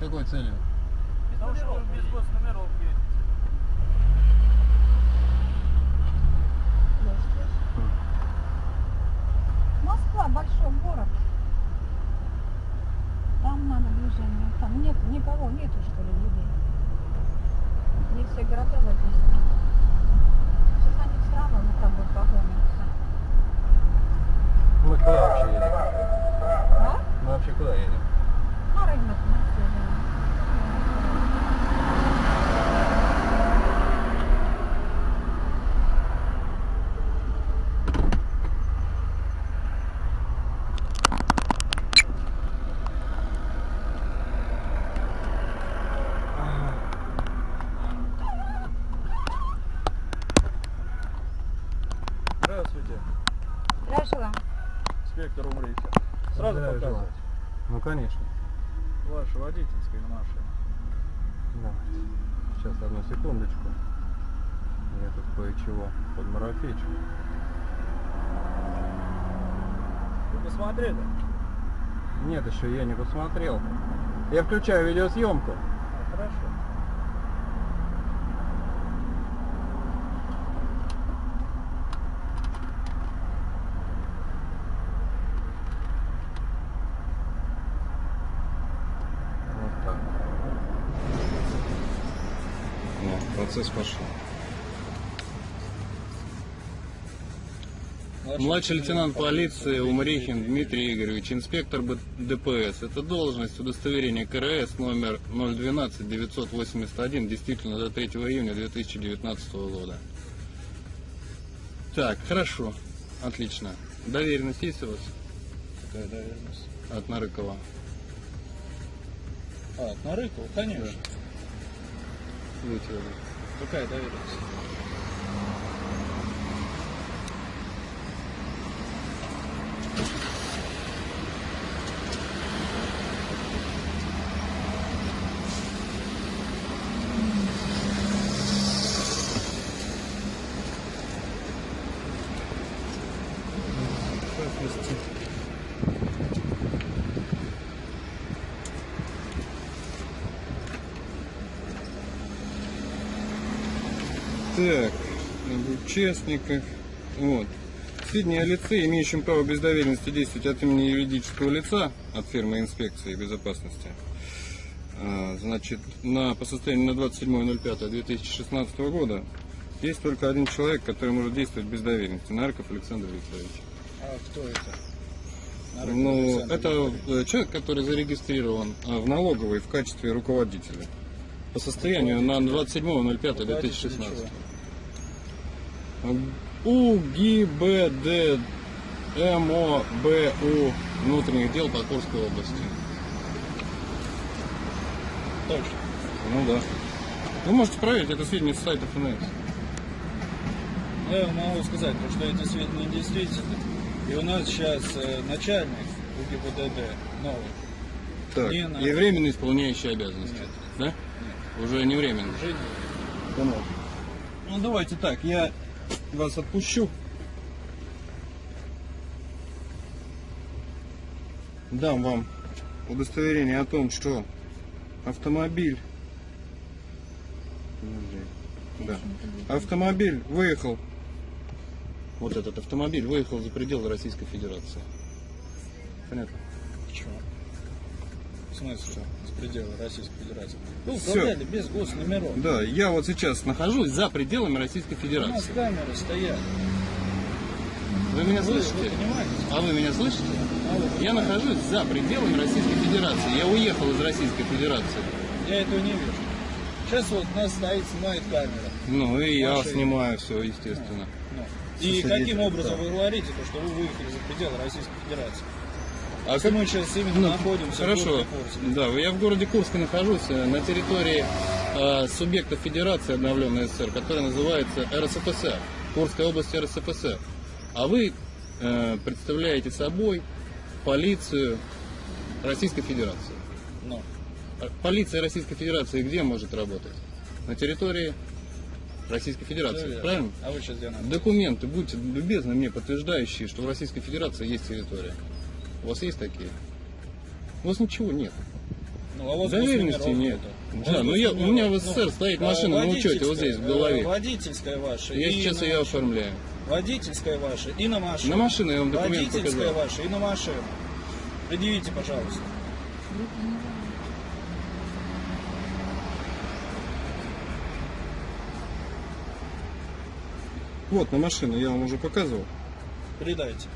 Якою целью? Потому что без госномеров слышь. Москва большой город. Там надо движение. Там нет никого, нету что ли людей. Не все города записаны. Сейчас они все равно за тобой погонятся. Мы куда вообще едем? А? Мы вообще куда едем? На рынок на север. Здравствуйте, Здравствуйте. инспектор Умрихи. Сразу показывать. Ну конечно. Ваша водительская машина. Давайте. Сейчас одну секундочку. Я тут кое-чего подмарафечу. Вы посмотрели? Нет, еще я не посмотрел. Я включаю видеосъемку. А, хорошо. Вот так. Нет, процесс пошел. Младший лейтенант полиции Умрихин Дмитрий Игоревич, инспектор ДПС. Это должность удостоверения КРС номер 012-981, действительно до 3 июня 2019 года. Так, хорошо, отлично. Доверенность есть у вас Какая доверенность? от Нарыкова? А, на Рыкову, конечно. Видите, Какая доверенность? Так, об участниках. Вот. Сведения о лице, имеющем право без доверенности действовать от имени юридического лица от фирмы инспекции безопасности. А, Значит, на, по состоянию на 27.05.2016 года есть только один человек, который может действовать без доверенности. Нарков Александр Викторович. А кто это? Нарыков Ну, Александр это Викторович. э, человек, который зарегистрирован а, в налоговой в качестве руководителя. По состоянию на 27.05.2016. УГИБД МОБУ внутренних дел по Курской области. Точно. Ну да. Вы можете проверить это сведения с сайта ФНС. Я могу сказать, что эти сведения действительны. И у нас сейчас э, начальник УГИБДД новый. Так, и временно исполняющий обязанности. Нет. Да? Уже не временно. Не- Ну давайте так, я вас отпущу. Дам вам удостоверение о том, что автомобиль да. автомобиль выехал вот этот автомобиль выехал за пределы Российской Федерации. Понятно? Смысле? С предела Российской Федерации. Вы Всё. управляли без госномеров. Да, я вот сейчас нахожусь за пределами Российской У нас Федерации. камеры стоят. Вы меня Вы, вы слышите? понимаете? А вы меня слышите? А вы- Я нахожусь за пределами Российской Федерации. Я уехал из Российской Федерации. Я этого не вижу. Сейчас вот нас стоит, снимает камера. Ну и я снимаю все, естественно. Ну. И Слушай, каким образом да. вы говорите, то, что вы выехали за пределы Российской Федерации? А как- мы сейчас именно Ну, находимся Хорошо. в. Да, я в городе Курске нахожусь, э, на территории э, субъекта Федерации обновленной СССР, которая называется РСФСР, Курская область РСФСР. А вы э, представляете собой полицию Российской Федерации. Ну, полиция Российской Федерации где может работать? На территории Российской Федерации, Верно. правильно? А вы сейчас где находитесь? Документы, будьте любезны мне, подтверждающие, что в Российской Федерации есть территория. У вас есть такие? У вас ничего нет. Ну, а вот Доверенности нет. номеров Да, ну я, у меня в СССР стоит э, машина на учете вот здесь, в голове. э, Водительская ваша. Я сейчас ее оформляю. Водительская ваша и на машину. На машину я вам документ Водительская показал. ваша и на машину. Предъявите, пожалуйста. Вот, на машину я вам уже показывал. Передайте.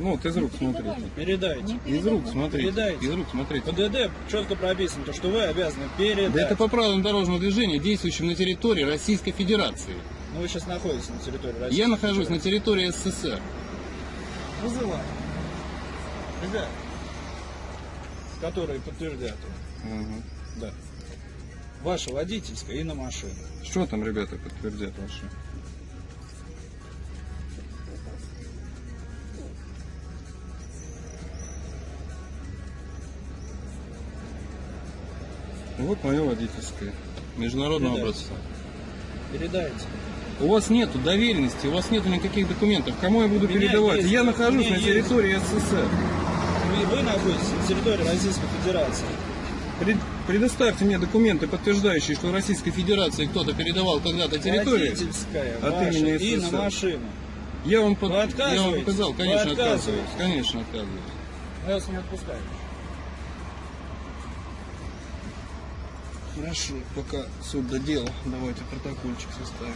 Ну вот, из рук смотрите. Передайте. Из рук смотрите. Передайте. Из рук смотрите. ПДД четко прописано, то, что вы обязаны передать. Да это по правилам дорожного движения, действующим на территории Российской Федерации. Ну, вы сейчас находитесь на территории России. Я нахожусь на территории СССР. Вызываю. Ребят, которые подтвердят. Ага. Да. Ваша водительская и на машину. Что там ребята подтвердят ваши? Вот мое водительское. Международного Передайте. образца. Передайте. У вас нету доверенности, у вас нету никаких документов. Кому я буду передавать? есть, я нахожусь на есть. территории СССР. Вы, вы находитесь на территории Российской Федерации. Пред- Предоставьте мне документы, подтверждающие, что в Российской Федерации кто-то передавал когда-то территорию. Водительская от имени и на СССР. машину. Я вам, под- я вам показал, конечно, отказываюсь. Конечно, отказываюсь. Я вас не отпускаю. Хорошо, пока суд додел, давайте протокольчик составим.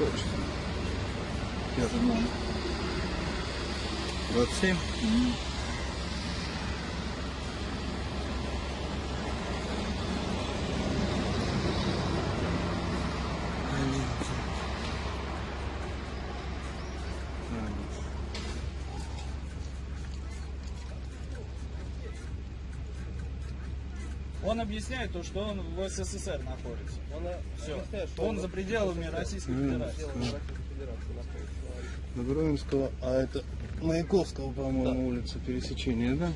Вас какое число? Пятое. Он объясняет то, что он в СССР находится. Все. Он за пределами Российской Федерации. Добровинского, а это Маяковского, по-моему, улица пересечения, да?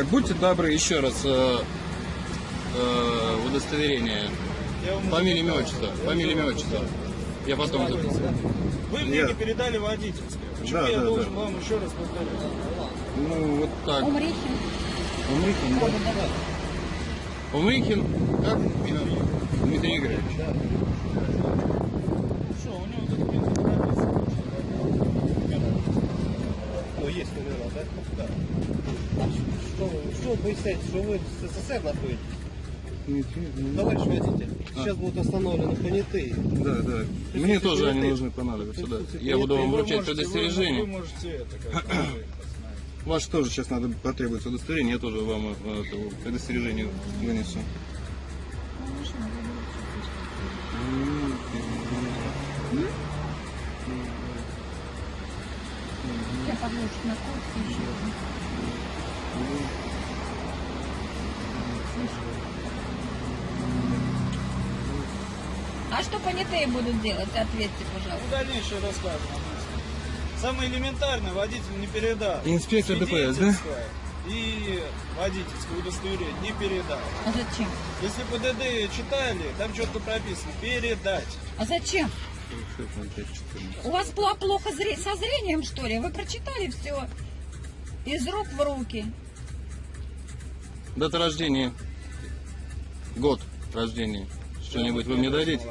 Так, будьте добры, еще раз э, э, удостоверение. Фамилия, имя, отчество. Фамилия, имя, отчество. Я потом записываю. Вы мне Я- не передали водительское. Почему Да, я да, должен да. вам еще раз повторить? Ну, вот так. Умрихин. Умрихин, да? Умрихин, как? Дмитрий Игоревич. Что, у него документы прописаны. Ну, есть номера, да? Да. Что, вы- что вы поясняете, что вы в СССР находитесь? Товарищ водитель, А. сейчас будут остановлены понятые. Да, да. Мне тоже они должны понадобиться, да. Я буду вам вручать можете- вы- можете это как тоже сейчас надо потребуется удостоверение, я тоже вам э, это, удостоверение вынесу. Я подложу на куртке еще. А что понятые будут делать? Ответьте, Ну, пожалуйста. дальнейшее расскажем. Самое элементарное водитель не передал. Инспектор ДПС, да? И водительское удостоверение не передал. А зачем? Если ПДД читали, там четко прописано передать. А зачем? У вас пла- плохо зре- со зрением, что ли? Вы прочитали все из рук в руки. Дата рождения, год рождения, что-нибудь вы мне дадите?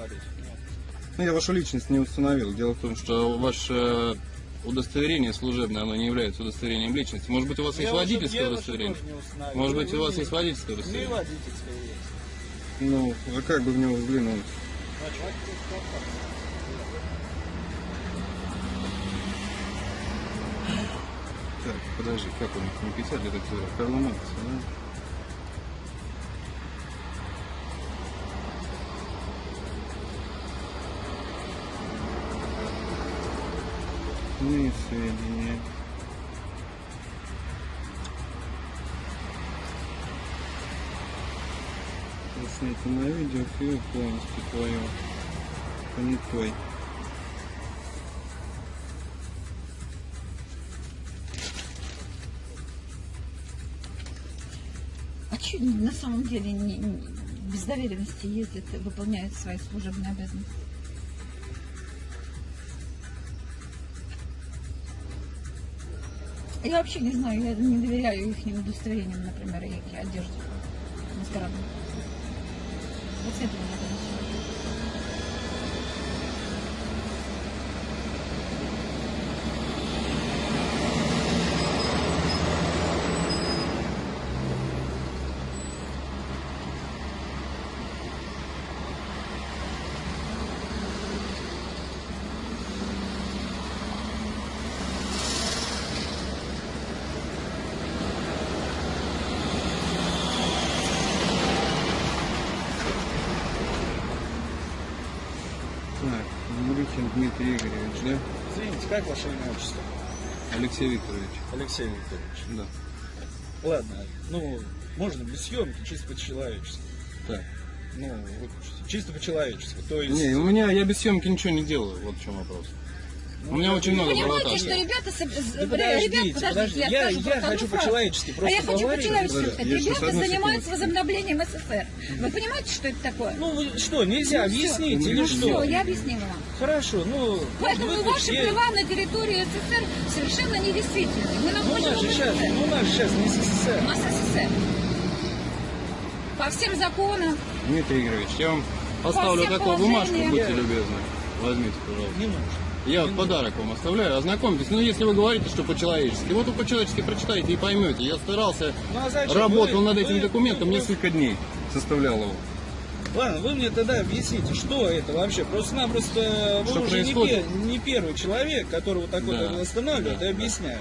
Ну, я вашу личность не установил. Дело в том, что ваше удостоверение служебное, оно не является удостоверением личности. Может быть, у вас есть водительское удостоверение? Может быть, у вас есть водительское Не удостоверение? водительское есть. Ну, а как бы в него взглянуть? Так, подожди, как он не писать это все? Карла Маркса, да? Иные сведения. Снято на видео, фил полностью твое. Понятой. А что на самом деле не, не- без доверенности ездят, и выполняют свои служебные обязанности? Я вообще не знаю, я не доверяю их удостоверениям, например, и одежде маскарадной. Вот с этого начинать. Как ваше имя отчество? Алексей Викторович. Алексей Викторович. Да. Ладно, ну, можно без съемки, чисто по-человечески. Так. Ну, вот, чисто по-человечески. То есть... Не, у меня, я без съемки ничего не делаю, вот в чем вопрос. У меня очень много Понимаете, провокаций. что ребята... Да ребят, подождите, я, хочу по-человечески А просто я хочу по-человечески сказать. Ребята занимаются возобновлением СССР. Вы понимаете, что это такое? Ну, вы что, нельзя объяснить или Ну, что? Все, я объяснила вам. Хорошо, ну... Поэтому вы ваши права на территории СССР совершенно недействительны. Мы Ну, у нас же сейчас, ну, у нас же сейчас не У СССР. нас СССР. По всем законам. Дмитрий Игоревич, я вам оставлю всех такую бумажку, будьте любезны. Возьмите, пожалуйста. Не нужно. Я вот подарок вам оставляю, ознакомьтесь. Ну, если вы говорите, что по-человечески, вот вы по-человечески прочитаете и поймете. Я старался, Ну, а зачем? работал Вы- над этим вы- документом вы- несколько дней, составлял его. Ладно, вы мне тогда объясните, что это вообще. Просто-напросто вы Что уже не, происходит? не первый человек, который вот такой Да, вот останавливает да, и объясняет.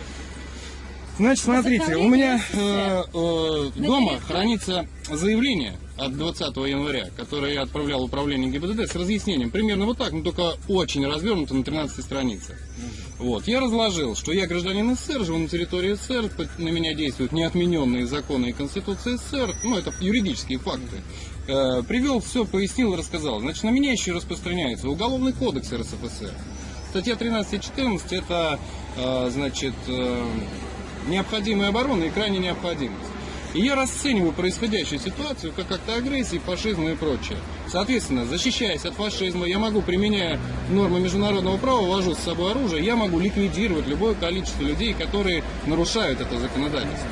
Значит, смотрите, у меня э, э, дома хранится заявление от 20 января, которое я отправлял в управление ГИБДД с разъяснением. Примерно вот так, но только очень развернуто на 13 странице. Вот. Я разложил, что я гражданин СССР, живу на территории СССР, на меня действуют неотмененные законы и Конституции СССР, ну, это юридические факты. Э, привел все, пояснил рассказал. Значит, на меня еще распространяется Уголовный кодекс РСФСР. Статья 13 и 14 это, э, значит, э, необходимая оборона и крайняя необходимость. И я расцениваю происходящую ситуацию как акт агрессии, фашизма и прочее. Соответственно, защищаясь от фашизма, я могу, применяя нормы международного права, вожу с собой оружие, я могу ликвидировать любое количество людей, которые нарушают это законодательство.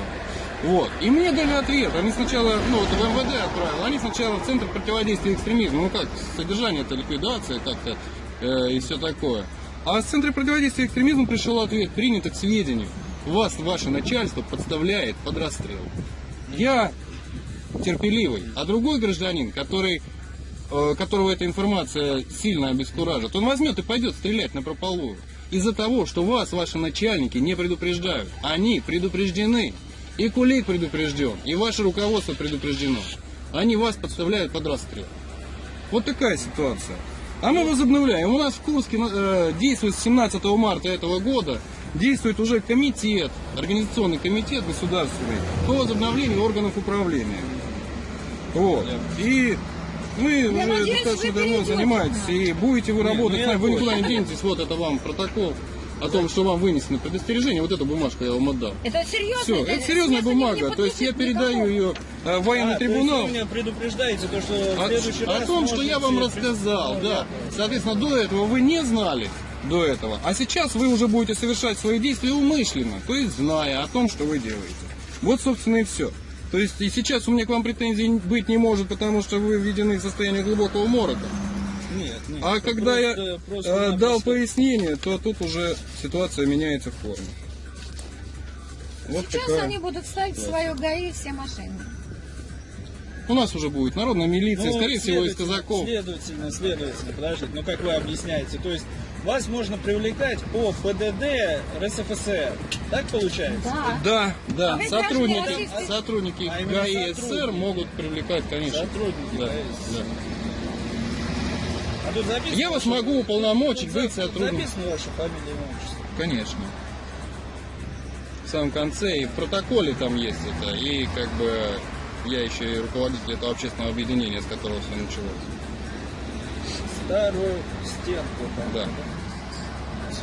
Вот. И мне дали ответ. Они сначала, ну вот в МВД отправил, они сначала в Центр противодействия экстремизму. Ну как, содержание это ликвидация как-то э, и все такое. А с Центра противодействия экстремизму пришел ответ, принято к сведению. Вас ваше начальство подставляет под расстрел. Я терпеливый, а другой гражданин, который, э, которого эта информация сильно обескуражит, он возьмет и пойдет стрелять на прополую. Из-за того, что вас ваши начальники не предупреждают. Они предупреждены. И Кулик предупрежден, и ваше руководство предупреждено. Они вас подставляют под расстрел. Вот такая ситуация. А мы возобновляем. У нас в Курске э, действует с 17 марта этого года действует уже комитет, организационный комитет государственный по возобновлению органов управления. Вот. И вы уже надеюсь, достаточно вы давно занимаетесь, и будете вы работать ну я нами, вы никуда не денетесь, вот это вам протокол о том, что вам вынесено предостережение, вот эту бумажку я вам отдам. Это серьезно? Все, это серьезная серьезно, бумага, то есть я передаю никого. ее э, в военный А, то есть трибунал. вы меня предупреждаете, то, что в О, следующий о раз том, что я вам рассказал, Ну, да. я Соответственно, до этого вы не знали до этого. А сейчас вы уже будете совершать свои действия умышленно, то есть зная о том, что вы делаете. Вот, собственно, и все. То есть и сейчас у меня к вам претензий быть не может, потому что вы введены в состояние глубокого морока. Нет, нет. А когда я просто- э, дал пояснение, то тут уже ситуация меняется в форме. Вот Сейчас такая. они будут ставить в свое ГАИ все машины. У нас уже будет народная милиция, Ну, скорее всего, из казаков. Следовательно, следовательно, подождите, ну как вы объясняете? То есть вас можно привлекать по ПДД РСФСР. Так получается? Да. Да, да, А сотрудники, сотрудники А ГАИ СССР могут привлекать, конечно. Сотрудники Да, ГАИ да. А тут Я вас могу уполномочить за- сотрудником. Записано ваша фамилия и отчество. Конечно. В самом конце и в протоколе там есть это, и как бы я еще и руководитель этого общественного объединения, с которого все началось. Старую стенку. там, Да. Всё.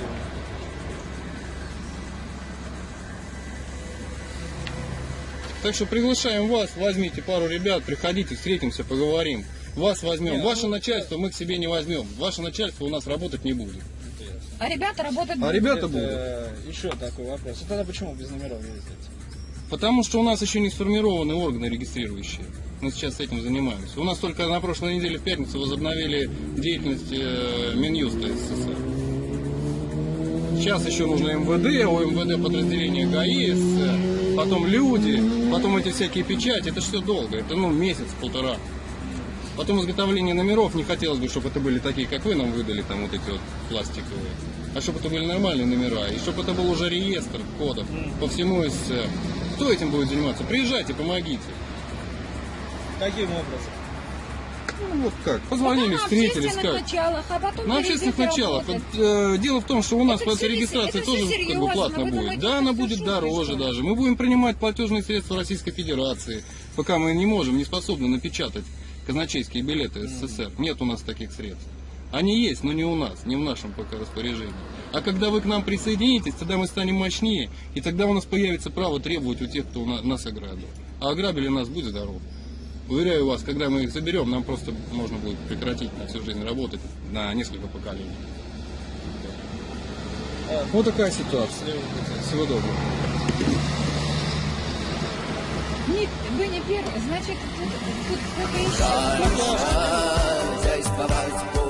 Так что приглашаем вас, возьмите пару ребят, приходите, встретимся, поговорим. Вас возьмем. Ваше ну, начальство мы к себе не возьмем. Ваше начальство у нас работать не будет. А ребята работают... А будут. ребята Это, будут. Еще такой вопрос. А тогда почему без номеров ездите? Потому что у нас еще не сформированы органы регистрирующие. Мы сейчас этим занимаемся. У нас только на прошлой неделе в пятницу возобновили деятельность э, Минюста СССР. Сейчас еще нужно МВД, у МВД подразделение ГАИ, СССР, потом люди, потом эти всякие печати. Это все долго, это ну месяц-полтора. Потом изготовление номеров, не хотелось бы, чтобы это были такие, как вы нам выдали, там вот эти вот пластиковые. А чтобы это были нормальные номера, и чтобы это был уже реестр кодов по всему СССР. Кто этим будет заниматься? Приезжайте, помогите. Каким образом? Ну вот как, позвонили, на встретились, как? началах, а потом На общественных началах. Вот, э, дело в том, что у нас Это после всё регистрации это тоже как бы серьезно, платно будет. Да, она будет дороже даже. Мы будем принимать платежные средства Российской Федерации, пока мы не можем, не способны напечатать казначейские билеты СССР. Нет у нас таких средств. Они есть, но не у нас, не в нашем пока распоряжении. А когда вы к нам присоединитесь, тогда мы станем мощнее, и тогда у нас появится право требовать у тех, кто нас ограбил. А ограбили нас, будь здоров. Уверяю вас, когда мы их заберем, нам просто можно будет прекратить на всю жизнь работать на несколько поколений. Вот такая ситуация. Всего доброго. Не, вы не первый, значит, тут, тут кто-то еще. Хозяйствовать